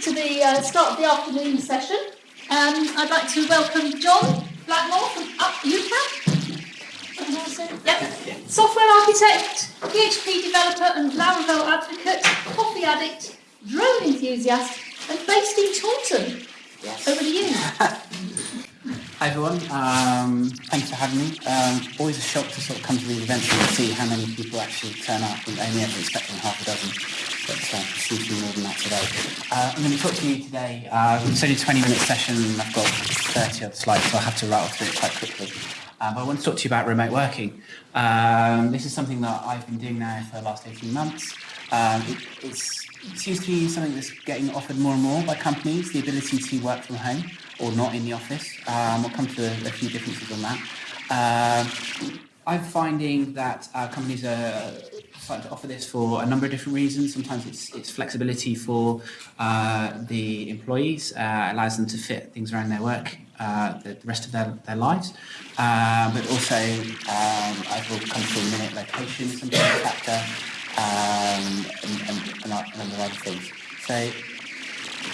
to the uh, start of the afternoon session. Um, I'd like to welcome John Blackmore from Up UCAP. Yep. Software architect, PHP developer and Laravel advocate, coffee addict, drone enthusiast and based in Taunton. Yes. Over to you. Hi everyone, um, thanks for having me. Um, always a shock to sort of come to these events and see how many people actually turn up. I only ever expecting half a dozen, but uh, seems to be more than that today. Uh, I'm going to talk to you today. Uh, it's only a 20 minute session and I've got 30 other slides, so I'll have to rattle through it quite quickly. Uh, but I want to talk to you about remote working. Um, this is something that I've been doing now for the last 18 months. Um, it, it seems to be something that's getting offered more and more by companies, the ability to work from home or not in the office. Um, we'll come to a, few differences on that. Um, I'm finding that uh, companies are starting to offer this for a number of different reasons. Sometimes it's, it's flexibility for uh, the employees, uh, allows them to fit things around their work uh, the rest of their, their lives. Um, but also, um, I will come to a minute, location, something a factor, um, and, and, and, a number of other things. So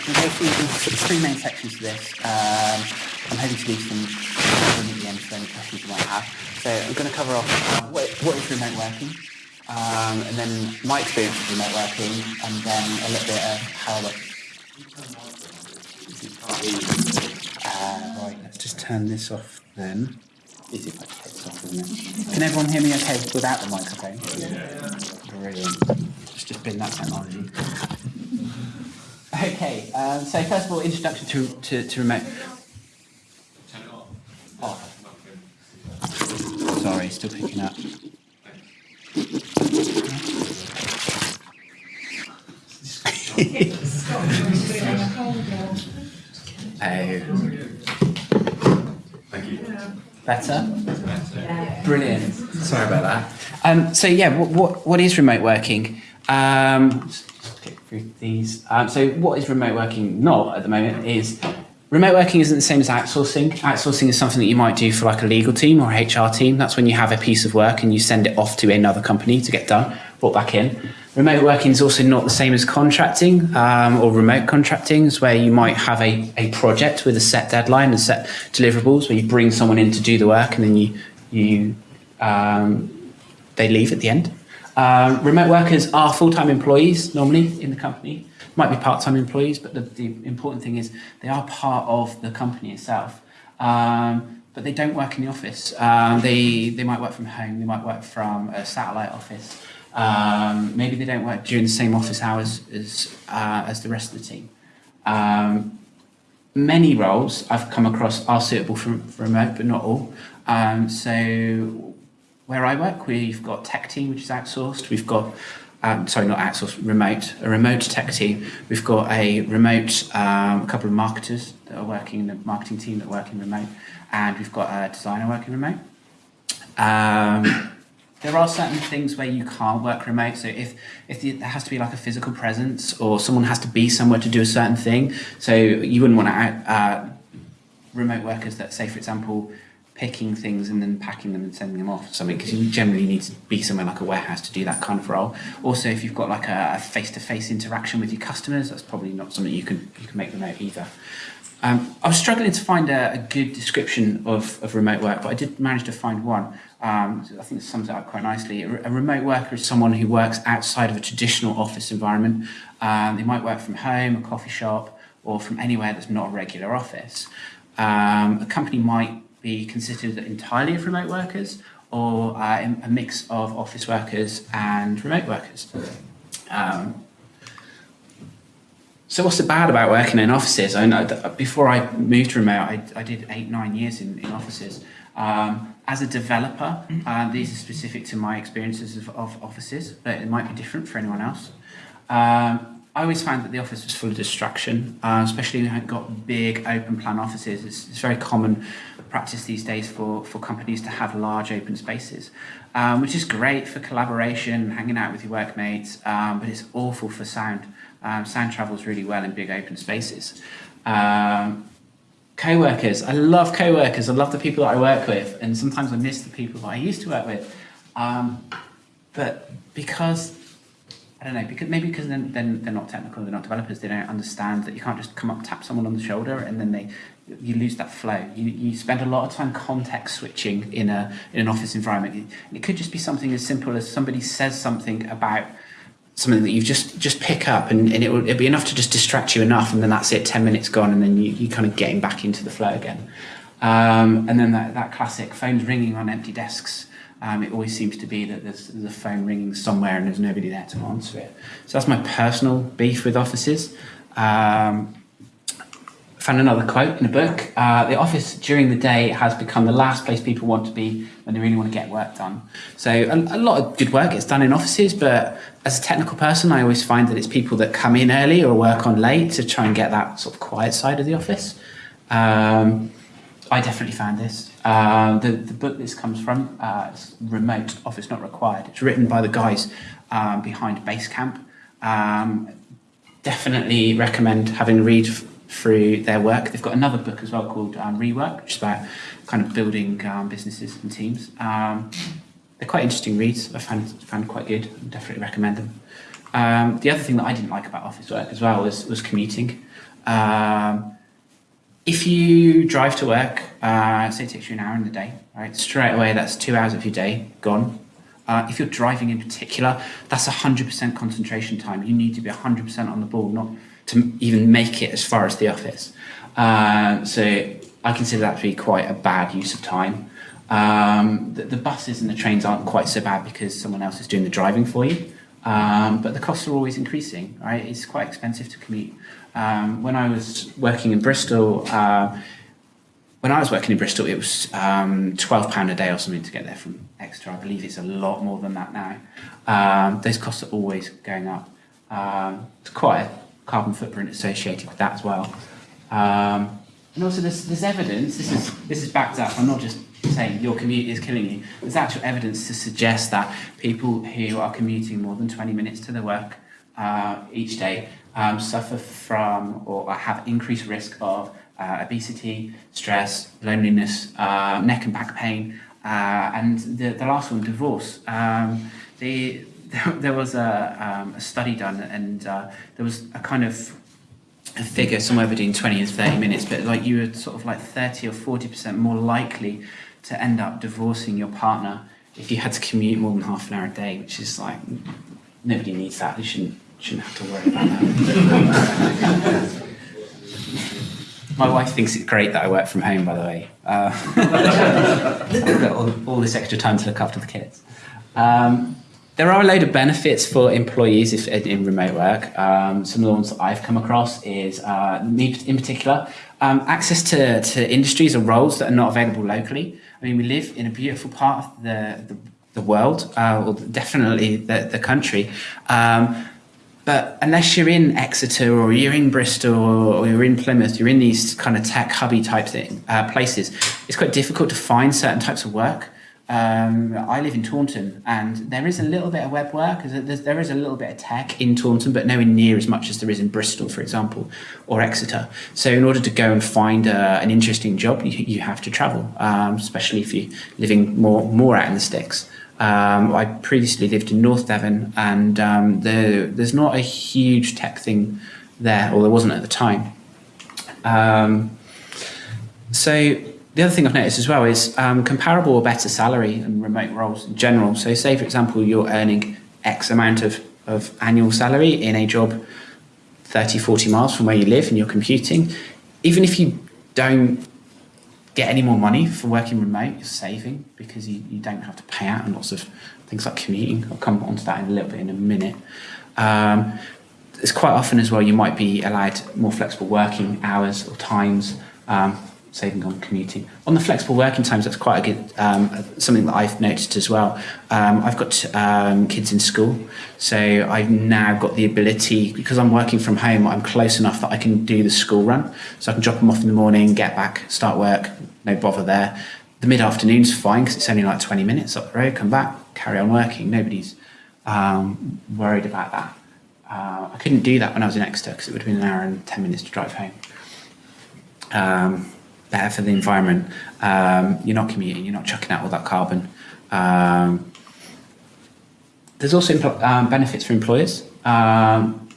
We'll go through the three main sections to this. Um, I'm hoping to leave some room at the end for any questions you might have. So I'm going to cover off uh, what, what is remote working, um, and then my experience with remote working, and then a little bit of how I uh, right, let's just turn this off then. Easy if I take this off, isn't it? Can everyone hear me okay without the microphone? Yeah. Brilliant. Just, just been that technology. Okay, um, so first of all, introduction to, to, to remote. Turn it off. Oh. Sorry, still picking up. oh. Thank you. Better? Better. Brilliant. Sorry about that. Um, so yeah, what, what, what is remote working? Um, through these. Um, so what is remote working not at the moment is remote working isn't the same as outsourcing. Outsourcing is something that you might do for like a legal team or HR team. That's when you have a piece of work and you send it off to another company to get done, brought back in. Remote working is also not the same as contracting um, or remote contracting, is where you might have a, a project with a set deadline and set deliverables where you bring someone in to do the work and then you, you um, they leave at the end. Uh, remote workers are full-time employees normally in the company. Might be part-time employees, but the, the, important thing is they are part of the company itself. Um, but they don't work in the office. Um, they, they might work from home, they might work from a satellite office. Um, maybe they don't work during the same office hours as, uh, as the rest of the team. Um, many roles I've come across are suitable for, for remote, but not all. Um, so where I work, we've got tech team, which is outsourced. We've got, um, sorry, not outsourced, remote, a remote tech team. We've got a remote, um, a couple of marketers that are working in the marketing team that work in remote, and we've got a designer working remote. Um, there are certain things where you can't work remote. So if, if there has to be like a physical presence or someone has to be somewhere to do a certain thing, so you wouldn't want to uh, remote workers that say, for example, picking things and then packing them and sending them off or something because you generally need to be somewhere like a warehouse to do that kind of role. Also, if you've got like a face-to-face -face interaction with your customers, that's probably not something you can you can make remote either. Um, I was struggling to find a, a good description of, of remote work, but I did manage to find one. Um, I think it sums it up quite nicely. A, a, remote worker is someone who works outside of a traditional office environment. Um, they might work from home, a coffee shop, or from anywhere that's not a regular office. Um, a company might be considered entirely of remote workers or uh, a mix of office workers and remote workers. Um, so what's the bad about working in offices? I know before I moved to remote, I, I did eight, nine years in, in offices. Um, as a developer, uh, these are specific to my experiences of, of, offices, but it might be different for anyone else. Um, I always found that the office was full of distraction, uh, especially when you've got big open plan offices. It's, it's very common practice these days for, for companies to have large open spaces, um, which is great for collaboration, hanging out with your workmates, um, but it's awful for sound. Um, sound travels really well in big open spaces. Um, co-workers, I love co-workers, I love the people that I work with, and sometimes I miss the people that I used to work with. Um, but because I don't know, because maybe because then, then they're not technical, they're not developers, they don't understand that you can't just come up, tap someone on the shoulder, and then they you lose that flow. You, you spend a lot of time context switching in a in an office environment. It could just be something as simple as somebody says something about something that you just just pick up and, and it will it'll be enough to just distract you enough and then that's it 10 minutes gone and then you, you kind of getting back into the flow again um, and then that, that classic phones ringing on empty desks um, it always seems to be that there's, there's a phone ringing somewhere and there's nobody there to answer it. So that's my personal beef with offices. Um, found another quote in a book. Uh, the office during the day has become the last place people want to be when they really want to get work done. So a, a lot of good work gets done in offices, but as a technical person, I always find that it's people that come in early or work on late to try and get that sort of quiet side of the office. Um, I definitely found this. Uh, the, the book this comes from, uh, it's Remote Office Not Required. It's written by the guys um, behind Basecamp. Um, definitely recommend having a read through their work. They've got another book as well called um, Rework, which is about kind of building um, businesses and teams. Um, they're quite interesting reads. I found, found quite good. I definitely recommend them. Um, the other thing that I didn't like about office work as well was, was commuting. Um, if you drive to work, uh, say it takes you an hour in the day, right? Straight away, that's two hours of your day gone. Uh, if you're driving in particular, that's 100% concentration time. You need to be 100% on the ball, not to even make it as far as the office. Uh, so I consider that to be quite a bad use of time. Um, the, the, buses and the trains aren't quite so bad because someone else is doing the driving for you. Um, but the costs are always increasing, right? It's quite expensive to commute. Um, when I was working in Bristol, uh, when I was working in Bristol, it was um, £12 a day or something to get there from Exeter. I believe it's a lot more than that now. Um, those costs are always going up. Um, it's quite a carbon footprint associated with that as well. Um, and also there's, there's evidence, this is, this is backed up, I'm not just saying your commute is killing you. There's actual evidence to suggest that people who are commuting more than 20 minutes to their work uh, each day um, suffer from or have increased risk of uh, obesity, stress, loneliness, uh, neck and back pain, uh, and the, the last one, divorce. Um, the, there was a, um, a study done and uh, there was a kind of a figure somewhere between 20 and 30 minutes, but like you were sort of like 30 or 40% more likely to end up divorcing your partner if you had to commute more than half an hour a day, which is like, nobody needs that. You shouldn't shouldn't have to worry about that. My wife thinks it's great that I work from home, by the way. Uh, got all, all, this extra time to look after the kids. Um, there are a load of benefits for employees if, in remote work. Um, some of the ones that I've come across is, uh, me in particular, um, access to, to industries or roles that are not available locally. I mean, we live in a beautiful part of the, the, the world, uh, or definitely the, the country. Um, but unless you're in Exeter or you're in Bristol or you're in Plymouth, you're in these kind of tech hubby type thing, uh, places, it's quite difficult to find certain types of work. Um, I live in Taunton and there is a little bit of web work, there is a little bit of tech in Taunton, but nowhere near as much as there is in Bristol, for example, or Exeter. So in order to go and find uh, an interesting job, you, you have to travel, um, especially if you're living more, more out in the sticks. Um, I previously lived in North Devon, and um, the, there's not a huge tech thing there, or there wasn't at the time. Um, so the other thing I've noticed as well is um, comparable or better salary and remote roles in general. So say, for example, you're earning X amount of, of annual salary in a job 30, 40 miles from where you live and you're computing. Even if you don't get any more money for working remote, you're saving because you, you don't have to pay out on lots of things like commuting. I'll come on to that in a little bit in a minute. Um, it's quite often as well you might be allowed more flexible working hours or times. Um, saving on commuting. On the flexible working times, that's quite a good, um, something that I've noticed as well. Um, I've got um, kids in school, so I've now got the ability, because I'm working from home, I'm close enough that I can do the school run. So I can drop them off in the morning, get back, start work, no bother there. The mid-afternoon's fine because it's only like 20 minutes up the road, come back, carry on working. Nobody's um, worried about that. Uh, I couldn't do that when I was in Exeter because it would have been an hour and 10 minutes to drive home. Um, better for the environment. Um, you're not commuting, you're not chucking out all that carbon. Um, there's also um, benefits for employers. Um,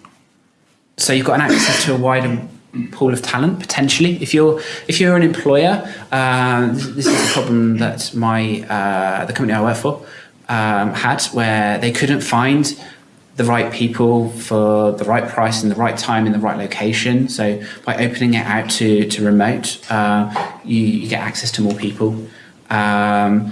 so you've got an access to a wider pool of talent potentially. If you're if you're an employer, uh, this, this is a problem that my uh, the company I work for um, had, where they couldn't find the right people for the right price in the right time in the right location. So by opening it out to to remote, uh, you, you get access to more people. Um,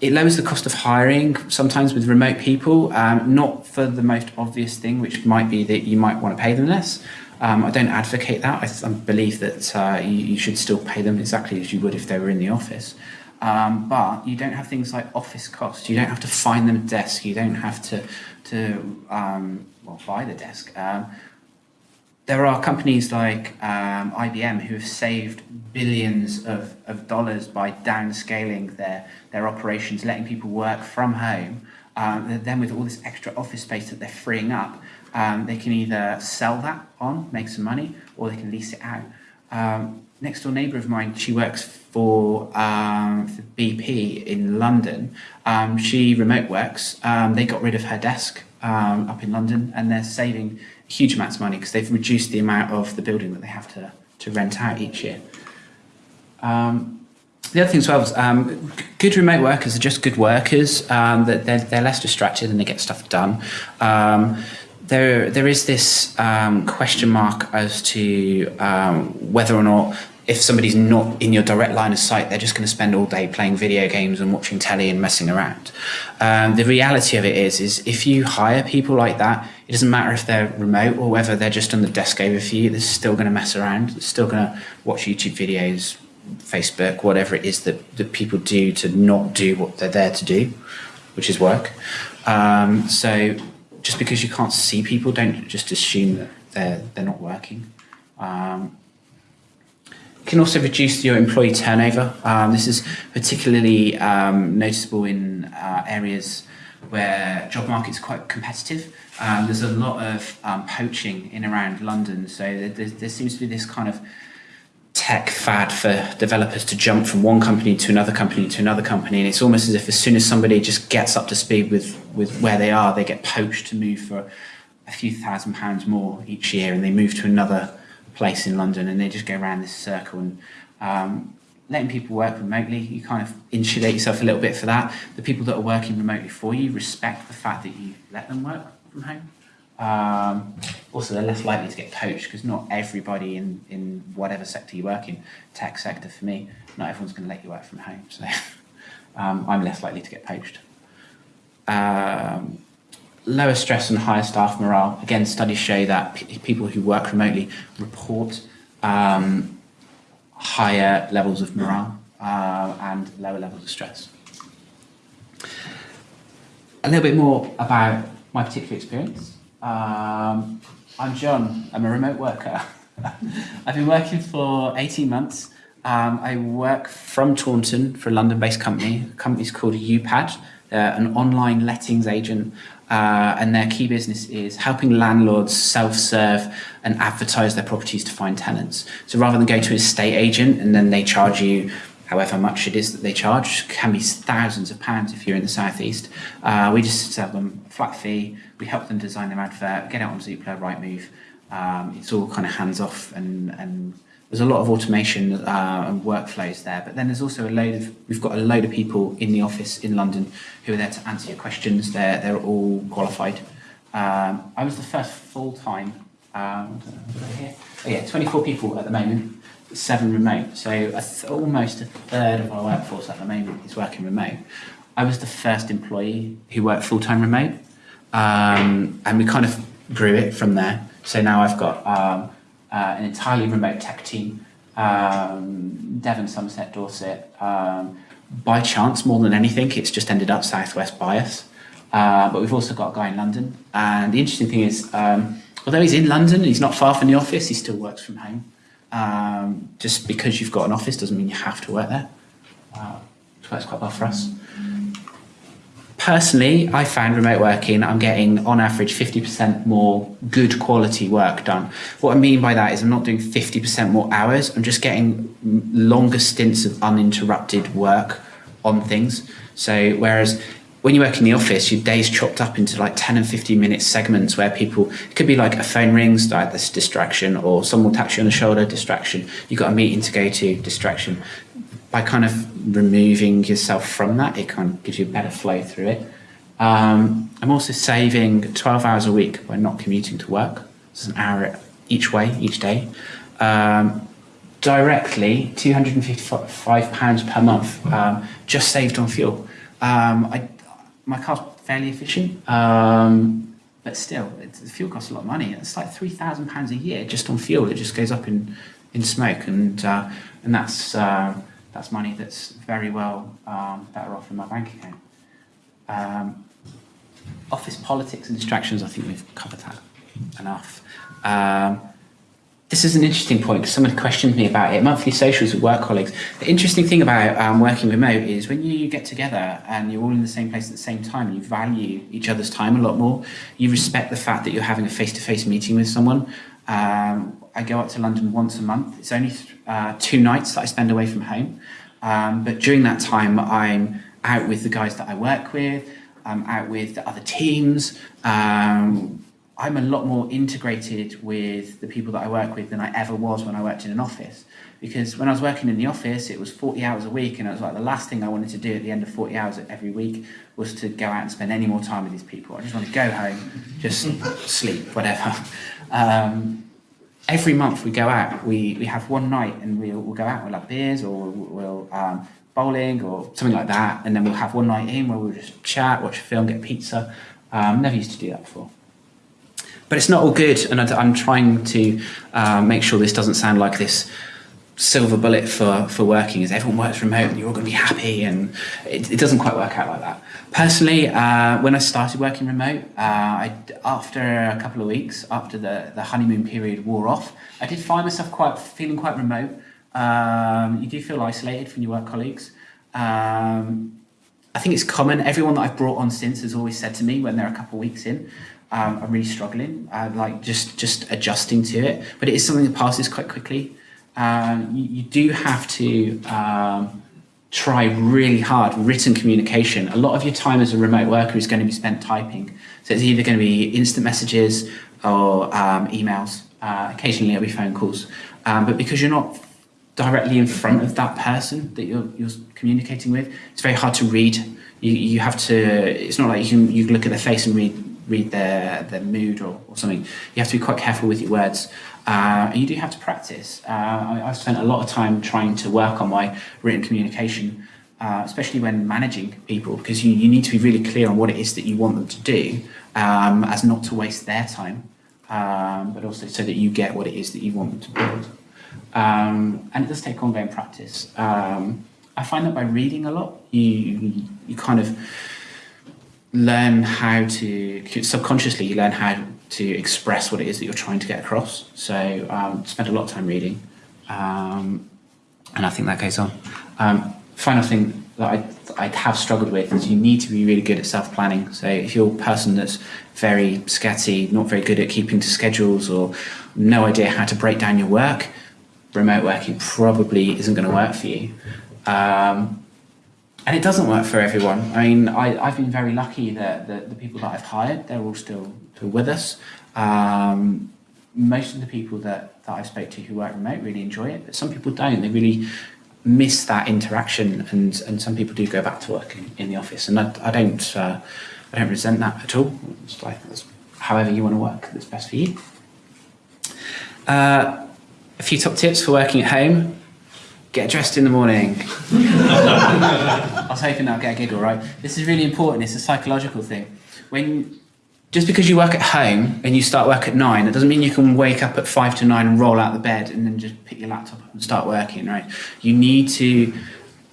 it lowers the cost of hiring sometimes with remote people, um, not for the most obvious thing, which might be that you might want to pay them less. Um, I don't advocate that. I, I believe that uh, you, you should still pay them exactly as you would if they were in the office. Um, but you don't have things like office costs. You don't have to find them a desk. You don't have to to um, well buy the desk. Um, there are companies like um, IBM who have saved billions of, of dollars by downscaling their, their operations, letting people work from home. Um, then with all this extra office space that they're freeing up, um, they can either sell that on, make some money, or they can lease it out. Um, next door neighbour of mine, she works for, um, for BP in London. Um, she remote works. Um, they got rid of her desk um, up in London, and they're saving huge amounts of money because they've reduced the amount of the building that they have to, to rent out each year. Um, the other thing as well is um, good remote workers are just good workers. That they're, they're less distracted and they get stuff done. There, there is this um, question mark as to um, whether or not if somebody's not in your direct line of sight, they're just going to spend all day playing video games and watching telly and messing around. Um, the reality of it is, is if you hire people like that, it doesn't matter if they're remote or whether they're just on the desk over for you. They're still going to mess around. They're still going to watch YouTube videos, Facebook, whatever it is that, that people do to not do what they're there to do, which is work. Um, so just because you can't see people, don't just assume that they're they're not working. Um, can also reduce your employee turnover. Um, this is particularly um, noticeable in uh, areas where job markets are quite competitive. Um, there's a lot of um, poaching in around London, so there, there, there seems to be this kind of tech fad for developers to jump from one company to another company to another company, and it's almost as if as soon as somebody just gets up to speed with with where they are, they get poached to move for a few thousand pounds more each year, and they move to another place in London, and they just go around this circle and. Um, Letting people work remotely, you kind of insulate yourself a little bit for that. The people that are working remotely for you respect the fact that you let them work from home. Um, also, they're less likely to get poached because not everybody in, in whatever sector you work in, tech sector for me, not everyone's going to let you work from home. So um, I'm less likely to get poached. Um, lower stress and higher staff morale. Again, studies show that people who work remotely report um, higher levels of morale uh, and lower levels of stress. A little bit more about my particular experience. Um, I'm John. I'm a remote worker. I've been working for 18 months. Um, I work from Taunton for a London-based company. The company's called UPAD. They're an online lettings agent, uh, and their key business is helping landlords self-serve and advertise their properties to find tenants. So rather than go to an estate agent and then they charge you however much it is that they charge, can be thousands of pounds if you're in the southeast. Uh, we just sell them flat fee. We help them design their advert, get it on Zoopla, Rightmove. Um, it's all kind of hands off, and, and there's a lot of automation uh, and workflows there. But then there's also a load of we've got a load of people in the office in London who are there to answer your questions. They're they're all qualified. Um, I was the first full time. Um, oh yeah, 24 people at the moment seven remote. So a almost a third of our workforce at the moment is working remote. I was the first employee who worked full time remote, um, and we kind of grew it from there. So now I've got um, uh, an entirely remote tech team, um, Devon, Somerset, Dorset. Um, by chance, more than anything, it's just ended up southwest bias. Uh, but we've also got a guy in London, and the interesting thing is, um, although he's in London, he's not far from the office. He still works from home. Um, just because you've got an office doesn't mean you have to work there. Uh, it works quite well for us. Personally, I found remote working, I'm getting on average 50% more good quality work done. What I mean by that is I'm not doing 50% more hours, I'm just getting longer stints of uninterrupted work on things. So, whereas when you work in the office, your day's chopped up into like 10 and 15 minute segments where people, it could be like a phone rings, like this distraction, or someone will touch you on the shoulder, distraction. You've got a meeting to go to, distraction. By kind of removing yourself from that, it kind of gives you a better flow through it. Um, I'm also saving 12 hours a week by not commuting to work. It's an hour each way, each day. Um, directly, £255 per month um, just saved on fuel. Um, I, my car's fairly efficient, um, but still, the fuel costs a lot of money. It's like £3,000 a year just on fuel. It just goes up in, in smoke, and, uh, and that's, uh, that's money that's very well um, better off in my bank account. Um, office politics and distractions, I think we've covered that enough. Um, this is an interesting point because someone questioned me about it. Monthly socials with work colleagues. The interesting thing about um, working remote is when you get together and you're all in the same place at the same time, you value each other's time a lot more. You respect the fact that you're having a face-to-face meeting with someone. Um, I go up to London once a month. It's only uh, two nights that I spend away from home. Um, but during that time, I'm out with the guys that I work with. I'm out with the other teams. Um, I'm a lot more integrated with the people that I work with than I ever was when I worked in an office. Because when I was working in the office, it was 40 hours a week, and it was like the last thing I wanted to do at the end of 40 hours every week was to go out and spend any more time with these people. I just wanted to go home, just sleep, whatever. Um, every month we go out, we, we have one night, and we'll, we'll go out, we'll have beers, or we'll um, bowling, or something like that, and then we'll have one night in where we'll just chat, watch a film, get pizza. Um, never used to do that before. But it's not all good, and I'm trying to uh, make sure this doesn't sound like this silver bullet for, for working is everyone works remote and you're all going to be happy and it, it doesn't quite work out like that. Personally, uh, when I started working remote, uh, I, after a couple of weeks, after the, the honeymoon period wore off, I did find myself quite feeling quite remote. Um, you do feel isolated from your work colleagues. Um, I think it's common, everyone that I've brought on since has always said to me when they're a couple of weeks in, um, I'm really struggling, uh, like just just adjusting to it. But it is something that passes quite quickly. You, you, do have to um, try really hard written communication. A lot of your time as a remote worker is going to be spent typing. So it's either going to be instant messages or um, emails. Uh, occasionally it'll be phone calls. Um, but because you're not directly in front of that person that you're, you're communicating with, it's very hard to read. You, you have to, it's not like you can you look at their face and read read their, their mood or, or something. You have to be quite careful with your words. Uh, and you do have to practice. Uh, I, have spent a lot of time trying to work on my written communication, uh, especially when managing people, because you, you need to be really clear on what it is that you want them to do, um, as not to waste their time, um, but also so that you get what it is that you want them to build. Um, and it does take ongoing practice. Um, I find that by reading a lot, you, you kind of learn how to subconsciously you learn how to express what it is that you're trying to get across. So um, spend a lot of time reading, um, and I think that goes on. Um, final thing that I, I have struggled with is you need to be really good at self-planning. So if you're a person that's very scatty, not very good at keeping to schedules, or no idea how to break down your work, remote working probably isn't going to work for you. Um, and it doesn't work for everyone. I mean, I, have been very lucky that the, people that I've hired, they're all still, still with us. Um, most of the people that, that I spoke to who work remote really enjoy it, but some people don't. They really miss that interaction, and, and some people do go back to work in, in the office. And I, I don't uh, I don't resent that at all. It's like however you want to work that's best for you. Uh, a few top tips for working at home get dressed in the morning. I was hoping I'll get a giggle, right? This is really important. It's a psychological thing. When just because you work at home and you start work at nine, it doesn't mean you can wake up at five to nine and roll out the bed and then just pick your laptop up and start working, right? You need to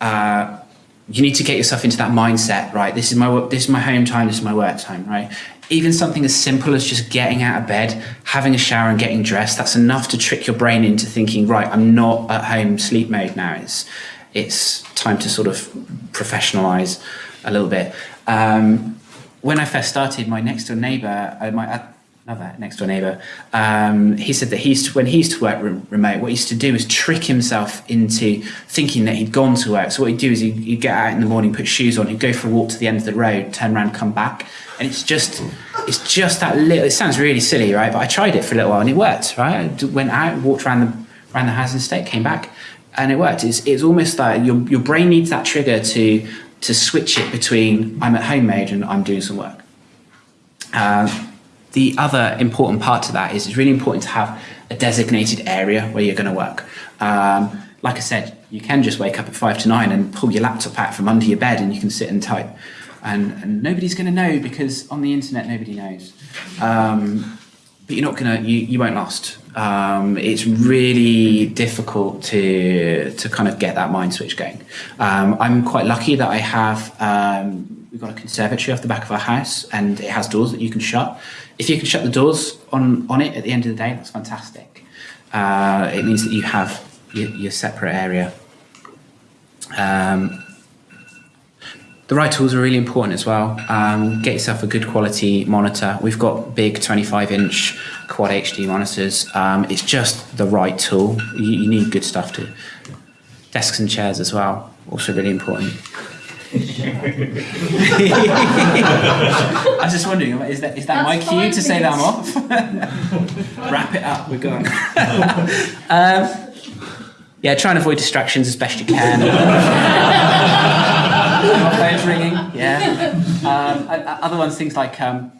uh, you need to get yourself into that mindset, right? This is my this is my home time. This is my work time, right? Even something as simple as just getting out of bed, having a shower and getting dressed, that's enough to trick your brain into thinking, right, I'm not at home sleep mode now. It's, it's time to sort of professionalize a little bit. Um, when I first started, my next door neighbor, uh, my, uh, another next door neighbour, um, he said that he used to, when he used to work re- remote, what he used to do was trick himself into thinking that he'd gone to work. So what he'd do is he'd, he'd get out in the morning, put shoes on, he'd go for a walk to the end of the road, turn around, come back, and it's just it's just that little. It sounds really silly, right? But I tried it for a little while and it worked, right? I went out, walked around the around the housing estate, came back, and it worked. It's it's almost like your your brain needs that trigger to to switch it between I'm at home mode and I'm doing some work. Um, the other important part to that is it's really important to have a designated area where you're going to work. Um, like I said, you can just wake up at five to nine and pull your laptop out from under your bed and you can sit and type. And, and nobody's going to know because on the internet nobody knows. Um, but you're not going to, you, you won't last. Um, it's really difficult to, to kind of get that mind switch going. Um, I'm quite lucky that I have, um, we've got a conservatory off the back of our house and it has doors that you can shut. If you can shut the doors on, on it at the end of the day, that's fantastic. Uh, it means that you have your, your separate area. Um, the right tools are really important as well. Um, get yourself a good quality monitor. We've got big 25 inch quad HD monitors. Um, it's just the right tool. You, you need good stuff too. Desks and chairs as well, also really important. I was just wondering, is that, is that my cue fine, to say that I'm off? Wrap it up, we're gone. um, yeah, try and avoid distractions as best you can. phone's ringing. Yeah. Um, other ones, things like um,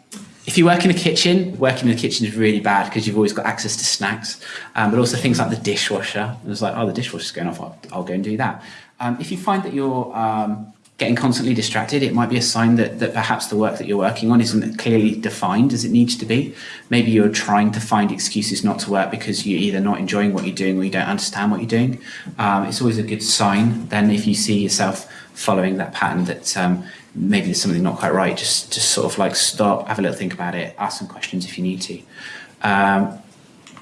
if you work in a kitchen, working in the kitchen is really bad because you've always got access to snacks. Um, but also things like the dishwasher. It's like, oh, the dishwasher's going off. I'll, I'll go and do that. Um, if you find that you're um, getting constantly distracted, it might be a sign that, that perhaps the work that you're working on isn't clearly defined as it needs to be. Maybe you're trying to find excuses not to work because you're either not enjoying what you're doing or you don't understand what you're doing. Um, it's always a good sign then if you see yourself following that pattern that um, maybe there's something not quite right, just, just sort of like stop, have a little think about it, ask some questions if you need to. Um,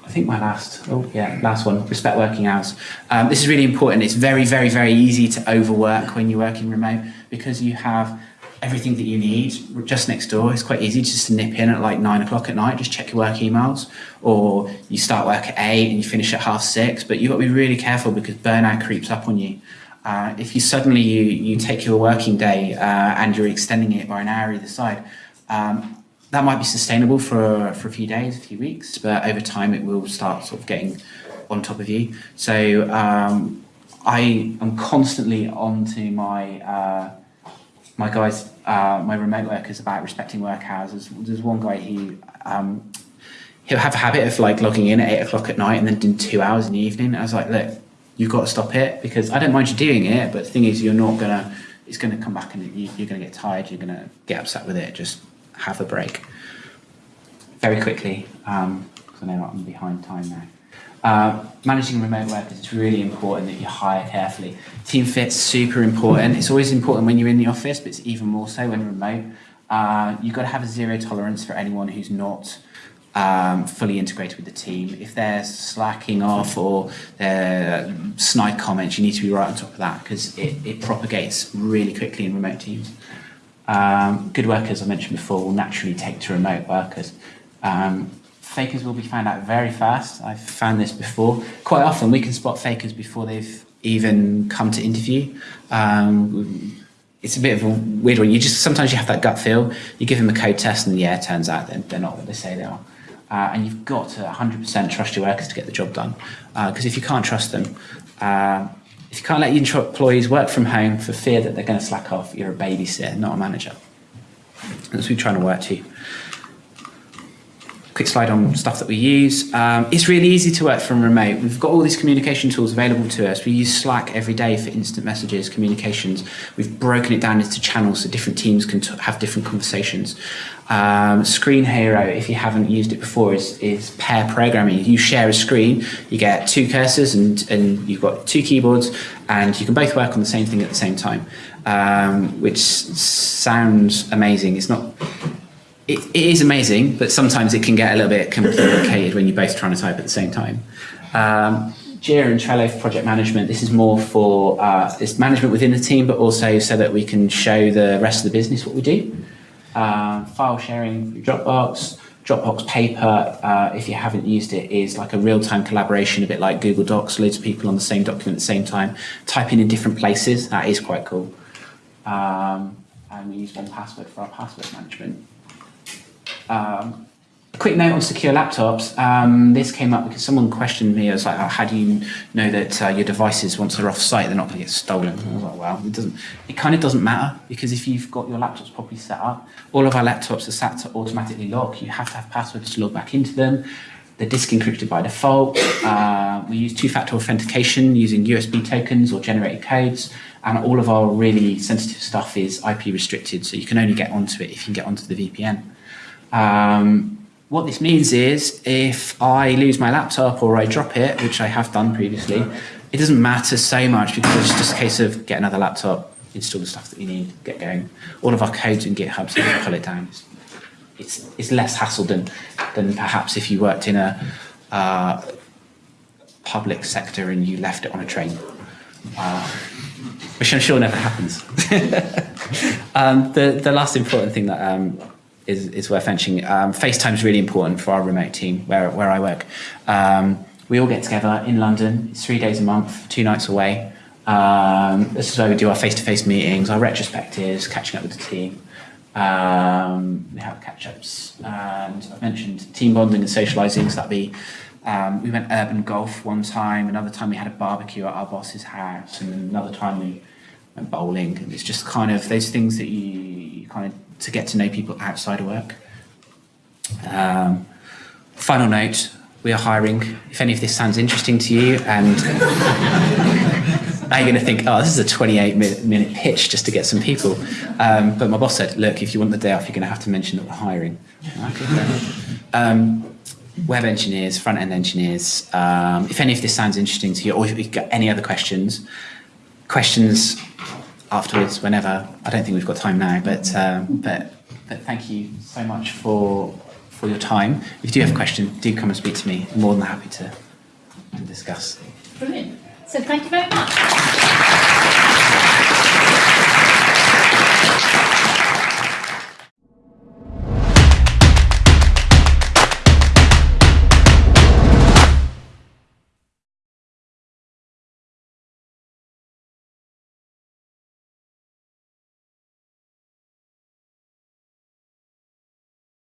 I think my last, oh yeah, last one, respect working hours. Um, this is really important. It's very, very, very easy to overwork when you're working remote because you have everything that you need just next door. It's quite easy just to nip in at like nine o'clock at night, just check your work emails, or you start work at eight and you finish at half six. But you've got to be really careful because burnout creeps up on you. Uh, if you suddenly you you take your working day uh, and you're extending it by an hour either side, um, that might be sustainable for for a few days, a few weeks, but over time it will start sort of getting on top of you. So um, I am constantly on to my uh, my guys, uh, my remote workers about respecting work hours. There's, there's one guy who um, he'll have a habit of like logging in at eight o'clock at night and then doing two hours in the evening. I was like, look, you've got to stop it because I don't mind you doing it, but the thing is, you're not gonna. It's gonna come back and you, you're gonna get tired. You're gonna get upset with it. Just have a break. Very quickly, um, 'cause I know I'm behind time now. Uh, managing remote workers is really important that you hire carefully. Team fit's super important. It's always important when you're in the office, but it's even more so when remote. Uh, you've got to have a zero tolerance for anyone who's not um, fully integrated with the team. If they're slacking off or they're snide comments, you need to be right on top of that because it, it propagates really quickly in remote teams. Um, good workers, I mentioned before, will naturally take to remote workers. Um, fakers will be found out very fast. I've found this before. Quite often, we can spot fakers before they've even come to interview. Um, it's a bit of a weird one. You just sometimes you have that gut feel. You give them a code test, and yeah, it turns out they're, they're not what they say they are. Uh, and you've got to 100% trust your workers to get the job done. Because if you can't trust them, uh, if you can't let your employees work from home for fear that they're going to slack off, you're a babysitter, not a manager. That's what we're trying to work to. Quick slide on stuff that we use. Um, it's really easy to work from remote. We've got all these communication tools available to us. We use Slack every day for instant messages, communications. We've broken it down into channels so different teams can have different conversations. Um, Screenhero, if you haven't used it before, is, is pair programming. You share a screen, you get two cursors and, and you've got two keyboards, and you can both work on the same thing at the same time, um, which sounds amazing. It's not it, it is amazing, but sometimes it can get a little bit complicated when you're both trying to type at the same time. Um, Jira and Trello for project management. This is more for uh, it's management within the team, but also so that we can show the rest of the business what we do. Uh, file sharing through Dropbox, Dropbox Paper, uh, if you haven't used it, is like a real-time collaboration, a bit like Google Docs, loads of people on the same document at the same time, typing in different places. That is quite cool. Um, and we use 1Password for our password management. Um, a quick note on secure laptops. Um, this came up because someone questioned me. I was like, oh, "How do you know that uh, your devices, once they're off site, they're not going to get stolen?" I was like, "Well, it doesn't. It kind of doesn't matter because if you've got your laptops properly set up, all of our laptops are set to automatically lock. You have to have passwords to log back into them. They're disk encrypted by default. Uh, we use two-factor authentication using USB tokens or generated codes, and all of our really sensitive stuff is IP restricted, so you can only get onto it if you can get onto the VPN. Um, what this means is if I lose my laptop or I drop it, which I have done previously, it doesn't matter so much because it's just a case of get another laptop, install the stuff that you need, get going. All of our codes in GitHub, so you pull it down. It's, it's, it's less hassle than, than perhaps if you worked in a uh, public sector and you left it on a train, uh, which I'm sure never happens. um, the, the last important thing that um, is, is worth mentioning. Um, FaceTime is really important for our remote team where, where I work. Um, we all get together in London. It's three days a month, two nights away. Um, this is where we do our face-to-face meetings, our retrospectives, catching up with the team. Um, we have catch-ups, and I mentioned team bonding and socialising. So that'd be um, we went urban golf one time. Another time we had a barbecue at our boss's house, and another time we went bowling. And it's just kind of those things that you, you kind of to get to know people outside of work. Um, final note, we are hiring. If any of this sounds interesting to you and now you're going to think, oh, this is a 28 minute, pitch just to get some people. Um, but my boss said, look, if you want the day off, you're going to have to mention that we're hiring. Um, web engineers, front end engineers. Um, if any of this sounds interesting to you, or if you've got any other questions, questions afterwards, whenever. I don't think we've got time now, but um, but but thank you so much for for your time. If you do have a question, do come and speak to me. I'm more than happy to, to discuss. Brilliant. So thank you very much.